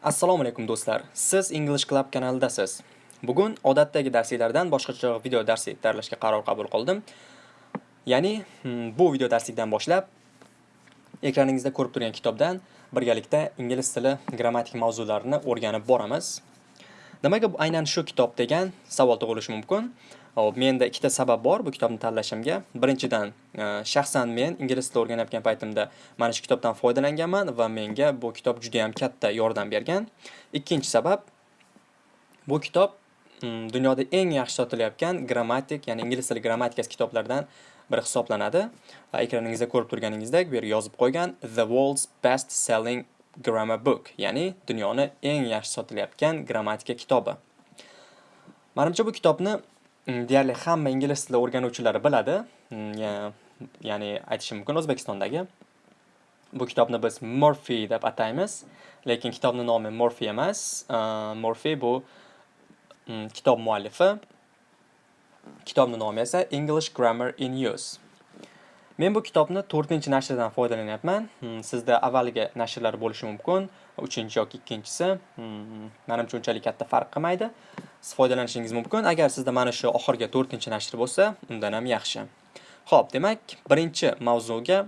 Assalomu alaykum do'stlar. Siz English Club kanalidasiz. Bugun odatdagi darsliklardan boshqacha video darsi tayyorlashga qaror qabul qildim. Ya'ni hmm, bu video darslikdan boshlab ekraningizda ko'rib turgan kitobdan birgalikda ingliz tili grammatik mavzularini o'rganib boramiz. Nimaga aynan shu kitob degan savol tug'ilishi mumkin. Hop, menda ikkita sabab bor bu kitobni tanlashimga. Birinchidan, e, shaxsan men ingliz tili o'rganayotgan paytimda mana shu kitobdan foydalanganman va menga bu kitob juda ham katta yordam bergan. Ikkinchi sabab, bu kitob mm, dunyoda eng yaxshi sotilayotgan grammatik, ya'ni ingliz tili grammatikasi kitoblaridan biri hisoblanadi. Va ekraningizda ko'rib turganingizdek, bu yerga yozib qo'ygan The World's Best Selling Grammar Book, ya'ni dunyoni eng yaxshi sotilayotgan grammatika kitobi. Manimcha bu kitobni Mm, deyarli hamma ingliz tili o'rganuvchilari biladi. Mm, ya'ni aytishim mumkin O'zbekistondagi. Bu kitobni biz Murphy deb ataymiz, lekin kitobning nomi Murphy emas. Murphy bu mm, kitob muallifi. Kitobning nomi esa English Grammar in Use. Men bu kitobni 4-nashrdan foydalanyapman. Sizda avvalgi nashrlar bo'lishi mumkin, 3 yoki 2-chisi. Menimcha unchalik katta farq qilmaydi. Siz foydalanishingiz mumkin. Agar sizda mana shu oxirgi 4-nashr bo'lsa, undan ham yaxshi. Xo'p, demak, birinchi mavzuga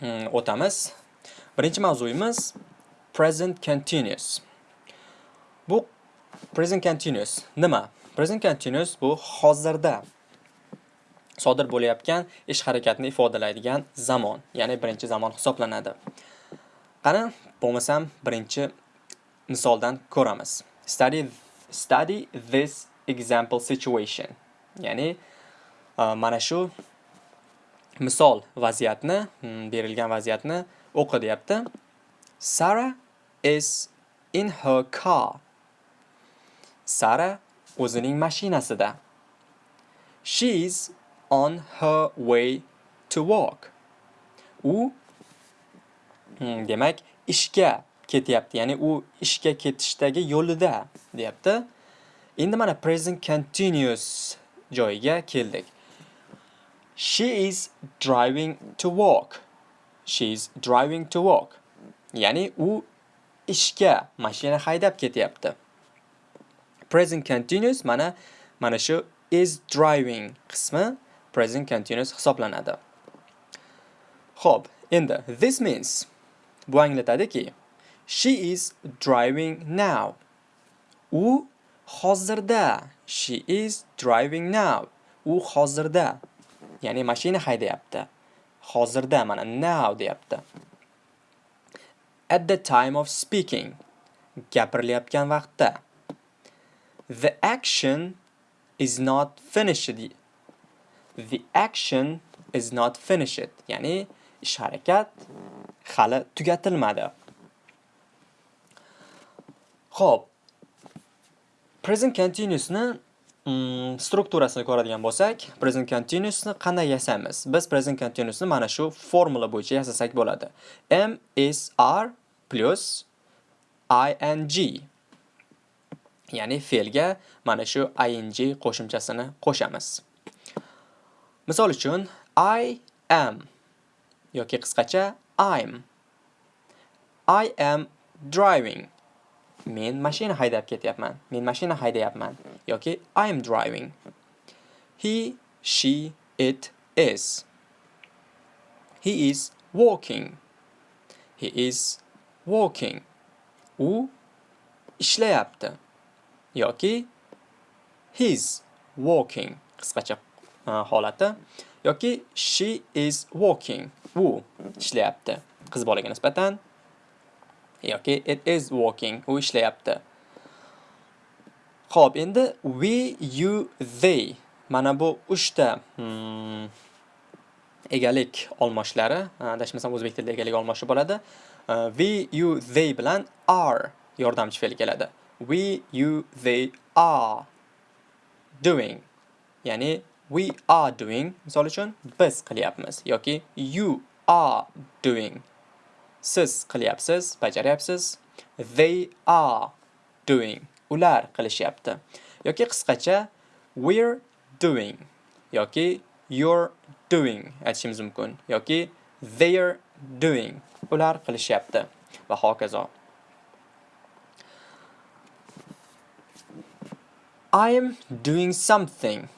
mm, o'tamiz. Birinchi mavzuyimiz present continuous. Bu present continuous nima? Present continuous bu hozirda sodir bo'layotgan ish harakatni ifodalaydigan zamon, ya'ni birinchi zamon hisoblanadi. Qani, bo'lmasam birinchi misoldan ko'ramiz. Study Study this example situation. Ya'ni e, mana shu misol vaziyatni, hmm, berilgan vaziyatni o'qi deyapti. Sarah is in her car. Sara o'zining mashinasida. She is on her way to work. U hmm, demak ishga ketyapti. Ya'ni u ishga ketishdagi yo'lida deyapti. Endi mana present continuous joyiga keldik. She is driving to work. She is driving to work. Ya'ni u ishga mashina haydab ketyapti. Present continuous mana mana shu is driving qismi present continuous hisoblanadi. Xo'p, endi this means bu anglatadiki She is driving now. U hozirda. She is driving now. U hozirda. Ya'ni mashina haydayapti. Hozirda mana now deyapti. At the time of speaking. Gapirilayotgan vaqtda. The action is not finished. The action is not finished. Ya'ni ish harakat hali tugatilmadi. Xo'p. Present continuousni mm, strukturasini ko'radigan bo'lsak, present continuousni qanday yasaymiz? Biz present continuousni mana shu formula bo'yicha yasasak bo'ladi. M is R plus ing. Ya'ni fe'lga mana shu ing qo'shimchasini qo'shamiz. Misol uchun I am yoki qisqacha I'm. I am driving. Men mashina haydab ketyapman. Men mashina haydayapman yoki i am driving. He, she, it is. He is walking. He is walking. U ishlayapti. yoki he's walking qisqacha e, holati yoki she is walking. U ishlayapti. Qiz bolaga nisbatan yoki it is working u ishlayapti Xo'p, endi we, you, they mana bu 3 ta hmm, egalik olmoshlari, adashmasam o'zbek tilida egalik olmoshi bo'ladi. We, you, they bilan are yordamchi fe'l keladi. We, you, they are doing. Ya'ni we are doing misol uchun biz qilyapmiz yoki you are doing siz qilyapsiz bajaryapsiz. They are doing. Ular qilishyapti. Yoki qisqacha we're doing. Yoki you're doing aytishimiz mumkin. Yoki they're doing. Ular qilishyapti. Va hokazo. I am doing something.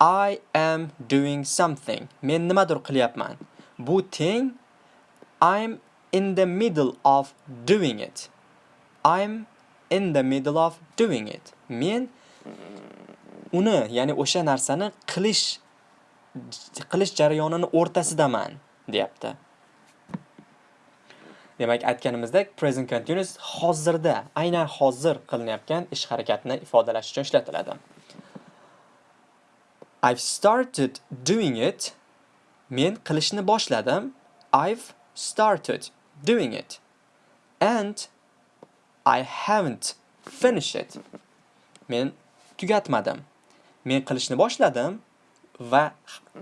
I am doing something. Men nimadir qilyapman. Bu teng I'm in the middle of doing it. I'm in the middle of doing it. Men uni, ya'ni o'sha narsani qilish qilish jarayonini o'rtasidaman, deyapti. Demak, aytganimizdek present continuous hozirda, aynan hozir qilinayotgan ish harakatini ifodalash uchun ishlatiladi. I've started doing it. Men qilishni boshladim. I've started doing it. And I haven't finished it. Men tugatmadim. Men qilishni boshladim va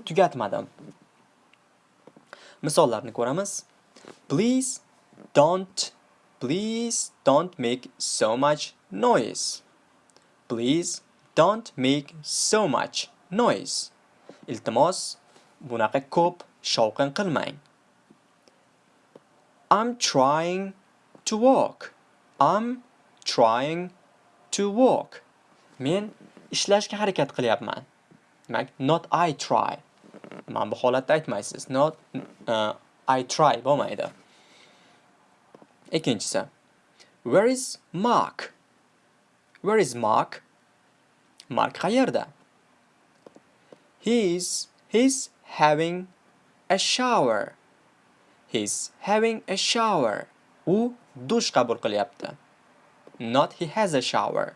tugatmadim. Misollarni ko'ramiz. Please don't please don't make so much noise. Please don't make so much noise. Iltimos, bunaqa ko'p shovqin qilmang. I'm trying to walk. I'm trying to walk. Men ishlashga harakat qilyapman. Demak, not I try. Mana bu holatda aytmaysiz. Not uh, I try bo'lmaydi. Ikkinchisi. Where is Mark? Where is Mark? Mark qayerda? He's he's having a shower. He's having a shower. U dush qabul qilyapti. Not he has a shower.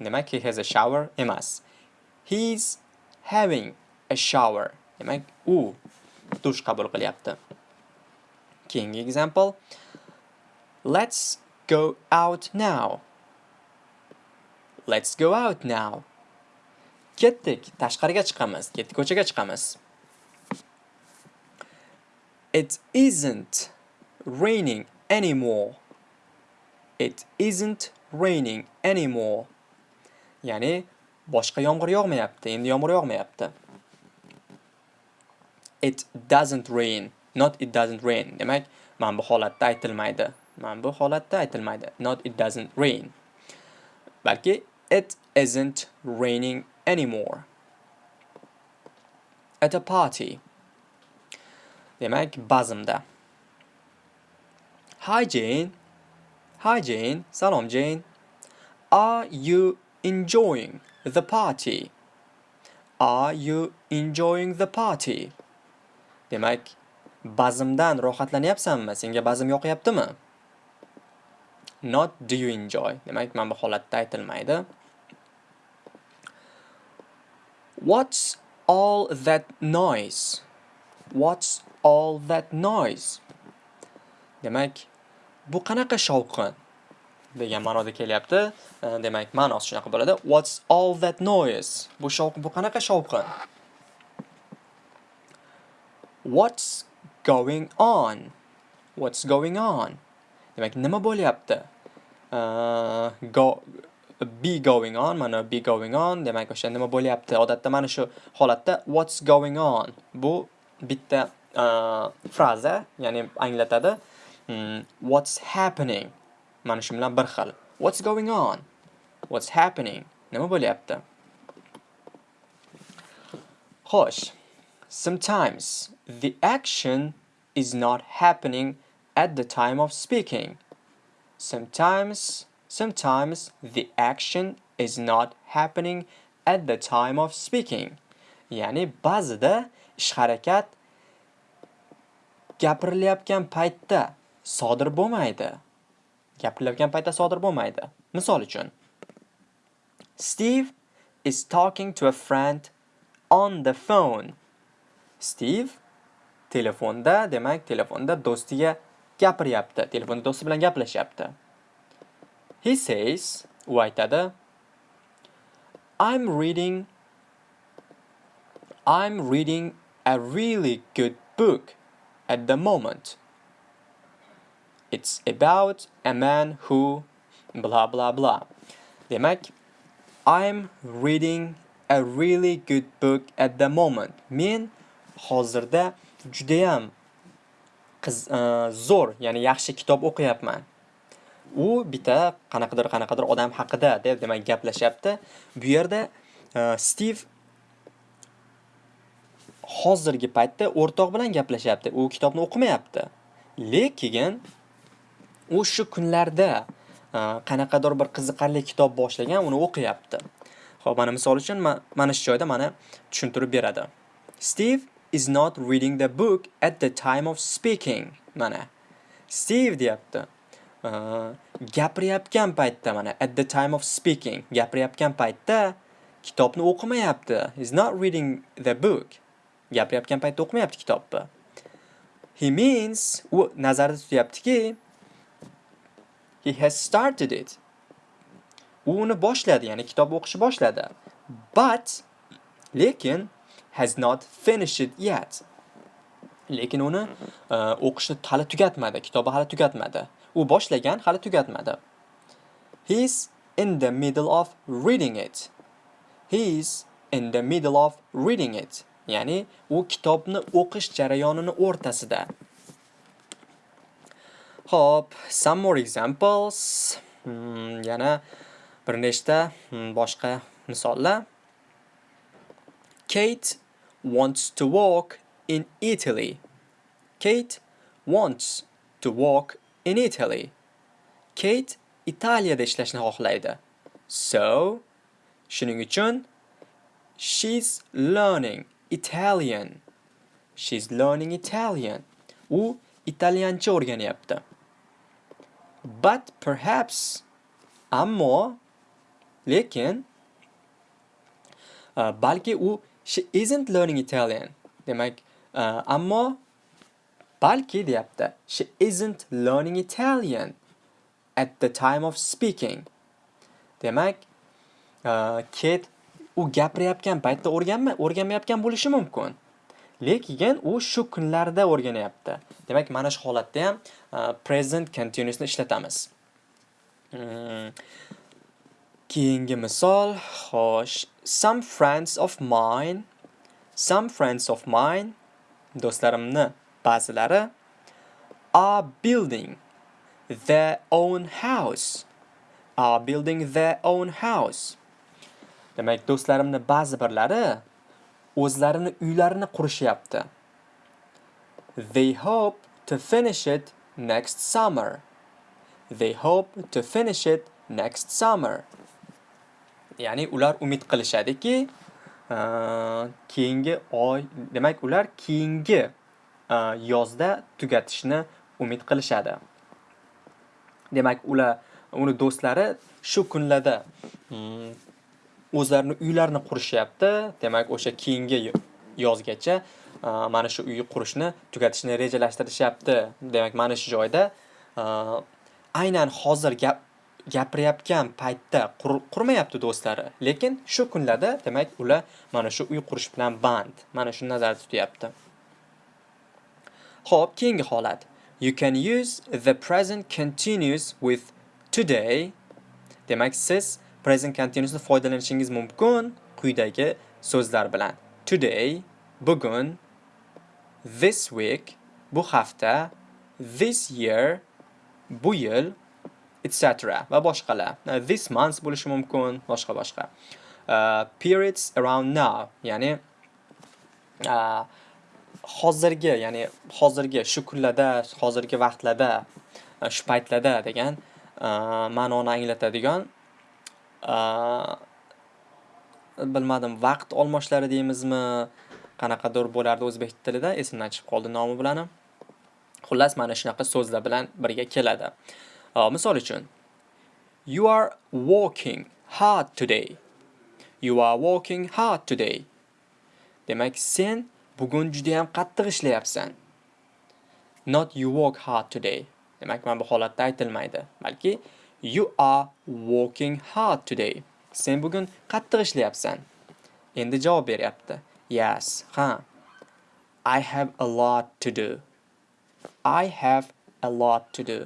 Demak, he has a shower emas. He's having a shower. Demak, u dush qabul qilyapti. Keyingi example. Let's go out now. Let's go out now. Ketdik, tashqariga chiqamiz, ketdik ko'chaga chiqamiz. It isn't raining anymore. It isn't raining anymore. Ya'ni boshqa yomg'ir yog'mayapti, endi yomg'ir yog'mayapti. It doesn't rain, not it doesn't rain. Demak, mana bu holatda aytilmaydi. Mana bu holatda aytilmaydi. Not it doesn't rain. Balki it isn't raining anymore. At a party. Demak, bazmda. Hi Jane. Hi Jane. Salom Jane. Are you enjoying the party? Are you enjoying the party? Demak, bazmdan rohatlanyapsanmi? Senga bazm yoqyaptimi? Not do you enjoy. Demak, mana bu holatda aytilmaydi. What's all that noise? What's all that noise? Demak, bu qanaqa shovqin? degan ma'noda kelyapti. E, demak, ma'nosi shunaqa bo'ladi. What's all that noise? Bu shovqin, bu qanaqa shovqin? What's going on? What's going on? Demak, nima bo'lyapti? Uh, go be going on, mana be going on, demak o'sha nima bo'lyapti? Odatda mana shu holatda what's going on bu bitta uh, fraza, ya'ni anglatadi. Hmm, what's happening? Mana shu bilan bir xil. What's going on? What's happening? Nima bo'lyapti? Xo'sh. Sometimes the action is not happening at the time of speaking. Sometimes sometimes the action is not happening at the time of speaking. Ya'ni ba'zida ish harakat gapirilayotgan paytda sodir bo'lmaydi. Gapirilayotgan paytda sodir bo'lmaydi. Misol uchun Steve is talking to a friend on the phone. Steve telefonda, demak, telefonda do'stiga gapiryapti. Telefonda do'sti bilan gaplashyapti. He says, u aytadi, I'm reading I'm reading a really good book at the moment. It's about a man who blah blah blah. Demak, I'm reading a really good book at the moment. Men hozirda judayam qiz uh, zo'r, ya'ni yaxshi kitob o'qiyapman. u bitta qanaqadir qanaqadir odam haqida deb demak gaplashyapti. Bu yerda Stiv Steve hozirgi paytda o'rtoq bilan gaplashyapti. U kitobni o'qimayapti. Lekin u shu kunlarda qanaqadir bir qiziqarli kitob boshlagan, uni o'qiyapti. Xo'p, mana misol uchun mana shu joyda mana tushuntirib beradi. Steve is not reading the book at the time of speaking. Mana Steve deyapti. gapirayotgan paytda mana at the time of speaking gapirayotgan paytda kitobni o'qimayapti. He's not reading the book. Gapirayotgan paytda o'qimayapti kitobni. He means u nazarda tutyaptiki he has started it. U uni boshladi, ya'ni kitob o'qishni boshladi. But lekin has not finished it yet. Lekin uni uh, hali tugatmadi, kitobi hali tugatmadi. U boshlagan, hali tugatmadi. He is in the middle of reading it. He is in the middle of reading it. Ya'ni u kitobni o'qish jarayonini o'rtasida. Hop, some more examples. Hmm, yana bir nechta hmm, boshqa misollar. Kate wants to walk in Italy. Kate wants to walk in Italy. Kate Italiyada ishlashni xohlaydi. So, shuning uchun she's learning Italian. She's learning Italian. U italyancha o'rganyapti. But perhaps ammo lekin uh, balki u she isn't learning Italian. Demak, uh, ammo balki deyapti. She isn't learning Italian at the time of speaking. Demak, uh, Kate u gapirayotgan paytda o'rganma, o'rganmayotgan bo'lishi mumkin. Lekin u shu kunlarda o'rganyapti. Demak, mana shu holatda ham uh, present continuousni ishlatamiz. Hmm. Keyingi misol, xo'sh, some friends of mine, some friends of mine, do'stlarimni ba'zilari are building their own house. Are building their own house. Demak, do'stlarimni ba'zi birlari o'zlarini uylarini qurishyapti. They hope to finish it next summer. They hope to finish it next summer. Ya'ni ular umid qilishadiki, keyingi oy, demak ular keyingi yozda tugatishni umid qilishadi. Demak, ular uni do'stlari shu kunlarda mm, o'zlarini uylarini qurishyapti. Demak, o'sha keyingi yozgacha mana shu uy qurishni tugatishni rejalashtirishyapti. Demak, mana shu joyda aynan hozir gap gapirayotgan paytda qurmayapti do'stlari, lekin shu kunlarda demak ular mana shu uy qurish bilan band. Mana shuni nazarda tutyapti. Xo'p, keyingi holat. You can use the present continuous with today. Demak, siz present continuousni foydalanishingiz mumkin quyidagi so'zlar bilan. Today, bugun, this week, bu hafta, this year, bu yil, etc. va boshqalar. This month bo'lishi mumkin, boshqa boshqa. Uh, periods around now, ya'ni uh, hozirgi, ya'ni hozirgi shu kunlarda, hozirgi vaqtlarda, uh, shu paytlarda degan uh, ma'noni anglatadigan bilmadim, vaqt olmoshlari deymizmi, qanaqadir bo'lardi o'zbek tilida, esimdan chiqib qoldi nomi bilan. Xullas, mana shunaqa so'zlar bilan birga keladi. misol uchun you are walking hard today. You are walking hard today. Demak sen bugun juda ham qattiq ishlayapsan. Not you work hard today. Demak mana bu holatda aytilmaydi. Balki you are working hard today sen bugun qattiq ishlayapsan endi javob beryapti yes ha i have a lot to do i have a lot to do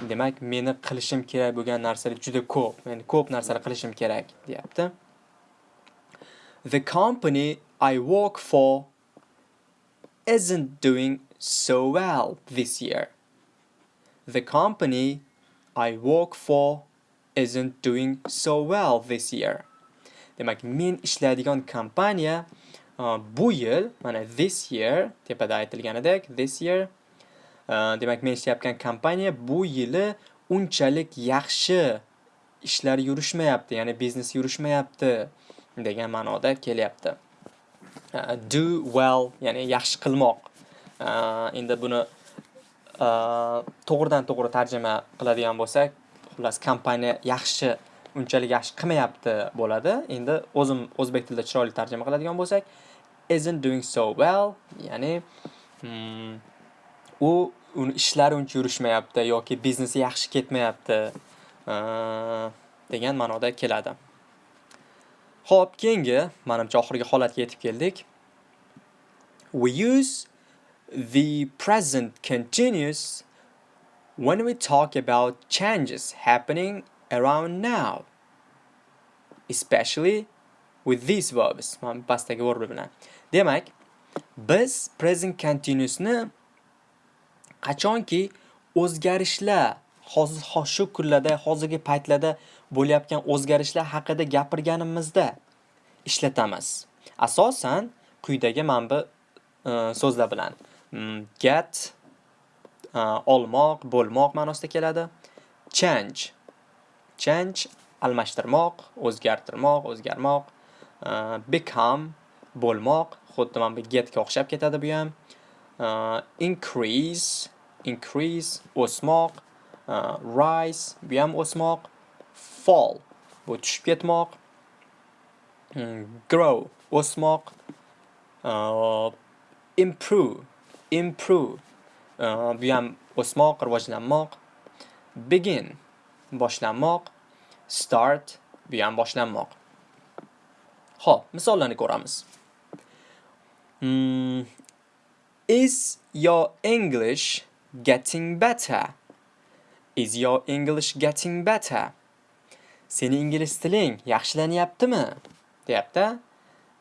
Demak, meni qilishim kerak bo'lgan narsalar juda ko'p. Men ko'p narsalar qilishim kerak, deyapti. The company I work for isn't doing so well this year. The company I work for isn't doing so well this year. Demak, men ishlaydigan kompaniya uh, bu yil, mana this year tepada aytilganidek, this year uh, demak, men ishlayotgan kompaniya bu yili unchalik yaxshi ishlar yurishmayapti, ya'ni biznes yurishmayapti degan ma'noda kelyapti. Uh, do well, ya'ni yaxshi qilmoq. Uh, endi buni to'g'ridan to'g'ri tarjima qiladigan bo'lsak, xullas kompaniya yaxshi unchalik yaxshi qilmayapti bo'ladi. Endi o'zim o'zbek tilida chiroyli tarjima qiladigan bo'lsak, isn't doing so well, ya'ni hmm, u uni ishlari uncha yurishmayapti yoki biznesi yaxshi ketmayapti degan ma'noda keladi. Xo'p, keyingi, menimcha oxirgi holatga yetib keldik. We use the present continuous when we talk about changes happening around now. Especially with these verbs. Mana pastdagi verb bilan. Demak, biz present continuousni qachonki o'zgarishlar hozir shu kunlarda, hozirgi paytlarda bo'layotgan o'zgarishlar haqida gapirganimizda ishlatamiz. Asosan quyidagi manba e, so'zlar bilan Mm, get uh, olmoq, bo'lmoq ma'nosida keladi. Change change almashtirmoq, o'zgartirmoq, o'zgarmoq. Uh, become bo'lmoq, xuddi mana bu getga o'xshab ketadi bu ham. Uh, increase increase o'smoq rise bu ham o'smoq fall bu tushib ketmoq mm, grow o'smoq improve improve uh, bu ham o'smoq rivojlanmoq begin boshlanmoq start bu ham boshlanmoq Xo'p, misollarni ko'ramiz. Mm, is your English getting better? Is your English getting better? Seni ingliz tiling yaxshilanyaptimi? deyapti.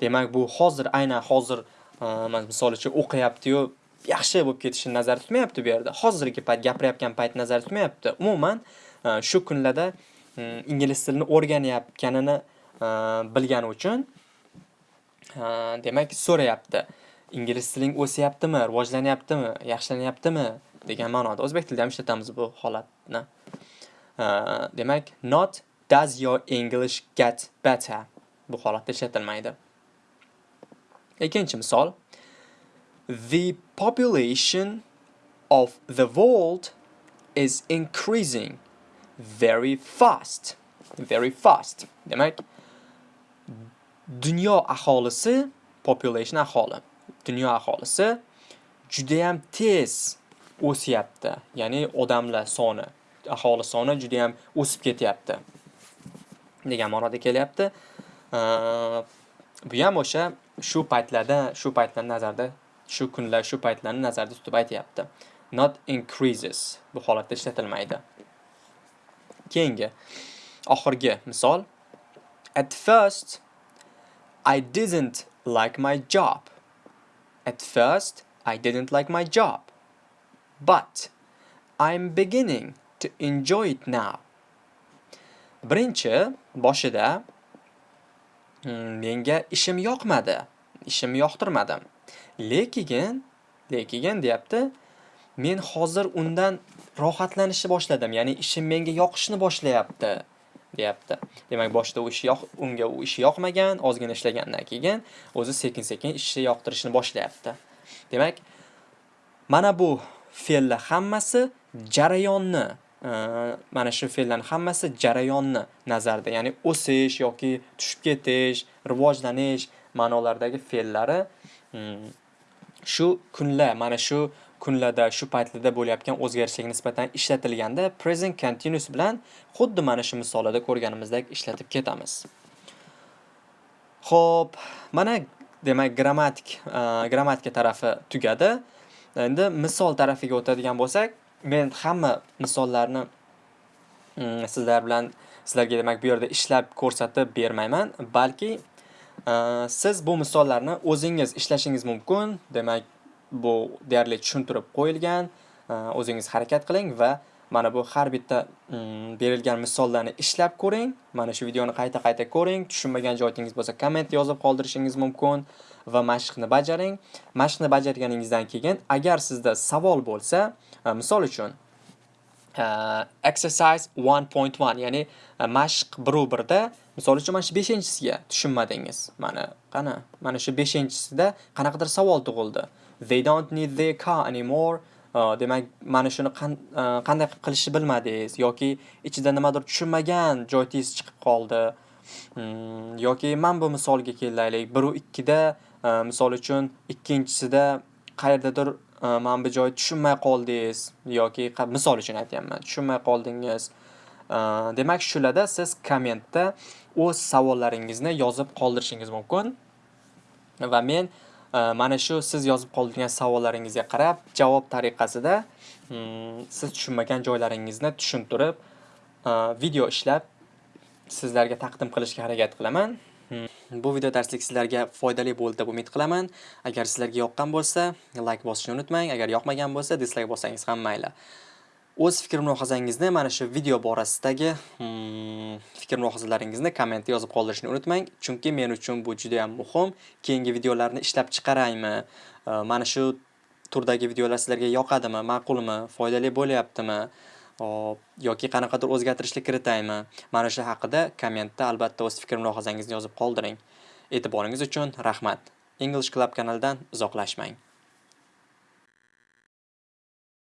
Demak, bu hozir aynan hozir uh, misol uchun o'qiyapti-yu, yaxshi bo'lib ketishini nazarda tutmayapti bu yerda. Hozirgi payt gapirayotgan payt nazarda tutmayapti. Umuman e, shu kunlarda e, ingliz tilini o'rganayotganini e, bilgani uchun demak so'rayapti. Ingliz tiling o'syaptimi, rivojlanyaptimi, yaxshilanyaptimi degan ma'noda. O'zbek tilida ham ishlatamiz bu holatni. Demak, not does your English get better bu holatda ishlatilmaydi. Ikkinchi misol. The population of the world is increasing very fast. Very fast. Demak, dunyo aholisi, population aholi, dunyo aholisi juda ham tez o'syapti. Ya'ni odamlar soni, aholi soni juda ham o'sib ketyapti. degan ma'noda kelyapti. Bu ham o'sha shu paytlarda, shu paytlar nazarda, shu kunlar, shu paytlarni nazarda tutib aytyapti. Not increases bu holatda ishlatilmaydi. Keyingi oxirgi misol At first I didn't like my job. At first I didn't like my job. but I'm beginning to enjoy it now. Birinchi boshida hmm, menga ishim yoqmadi, ishim yoqtirmadim. Lekin, lekin deyapti, men hozir undan rohatlanishni boshladim, ya'ni ishim menga yoqishni boshlayapti, deyapti. Demak, boshida u ish yoq, unga u ish yoqmagan, ozgina ishlagandan keyin o'zi sekin-sekin ishni yoqtirishni boshlayapti. Demak, mana bu fe'llar hammasi jarayonni e, mana shu fe'llarning hammasi jarayonni nazarda, ya'ni o'sish yoki tushib ketish, rivojlanish ma'nolaridagi fe'llari mm, shu kunlar, mana shu kunlarda, shu paytlarda bo'layotgan o'zgarishlarga nisbatan ishlatilganda present continuous bilan xuddi mana shu misollarda ko'rganimizdek ishlatib ketamiz. Xo'p, mana demak grammatik, grammatika tarafi tugadi. Endi misol tarafiga o'tadigan bo'lsak, men hamma misollarni sizlar bilan sizlarga demak bu yerda ishlab ko'rsatib bermayman, balki Э, siz bu misollarni o'zingiz ishlashingiz mumkin. Demak, bu deyarli tushuntirib qo'yilgan. Э, o'zingiz harakat qiling va Mana bu har bitta mm, berilgan misollarni ishlab ko'ring. Mana shu videoni qayta-qayta ko'ring. Tushunmagan joyingiz bo'lsa komment yozib qoldirishingiz mumkin va mashqni bajaring. Mashqni bajarganingizdan keyin agar sizda savol bo'lsa, e, misol uchun e, exercise 1.1 ya'ni e, mashq 1.1 da misol uchun mana shu 5-inchisiga tushunmadingiz. Mana qana, mana shu 5-inchisida qanaqadir savol tug'ildi. They don't need their car anymore. Uh, demak, mana shuni uh, qanday qilishni bilmadingiz yoki ichida nimadir tushunmagan joyingiz chiqib qoldi. Hmm, yoki mana bu misolga kelaylik. 1 u 2 da uh, misol uchun ikkinchisida qayerdadir mana bu joy tushunmay qoldingiz yoki misol uchun aytyapman, tushunmay qoldingiz. Demak, shularda siz kommentda o'z savollaringizni yozib qoldirishingiz mumkin. Va men e, mana shu siz yozib qoldirgan savollaringizga qarab, javob tariqasida mm, siz tushunmagan joylaringizni tushuntirib, e, video ishlab sizlarga taqdim qilishga harakat qilaman. Mm, bu video darslik sizlarga foydali bo'ldi deb umid qilaman. Agar sizlarga yoqqan bo'lsa, like bosishni unutmang. Agar yoqmagan bo'lsa, dislike bossangiz ham mayli. O'z fikr mulohazangizni mana shu video borasidagi hmm, fikr mulohazalaringizni kommentda yozib qoldirishni unutmang, chunki men uchun bu juda ham muhim. Keyingi videolarni ishlab chiqaraymi? Mana shu turdagi videolar sizlarga yoqadimi, ma'qulmi, foydali bo'lyaptimi? Hop, yoki qanaqadir o'zgartirishlar kiritaymi? Mana shu haqida kommentda albatta o'z fikr mulohazangizni yozib qoldiring. E'tiboringiz uchun rahmat. English Club kanalidan uzoqlashmang.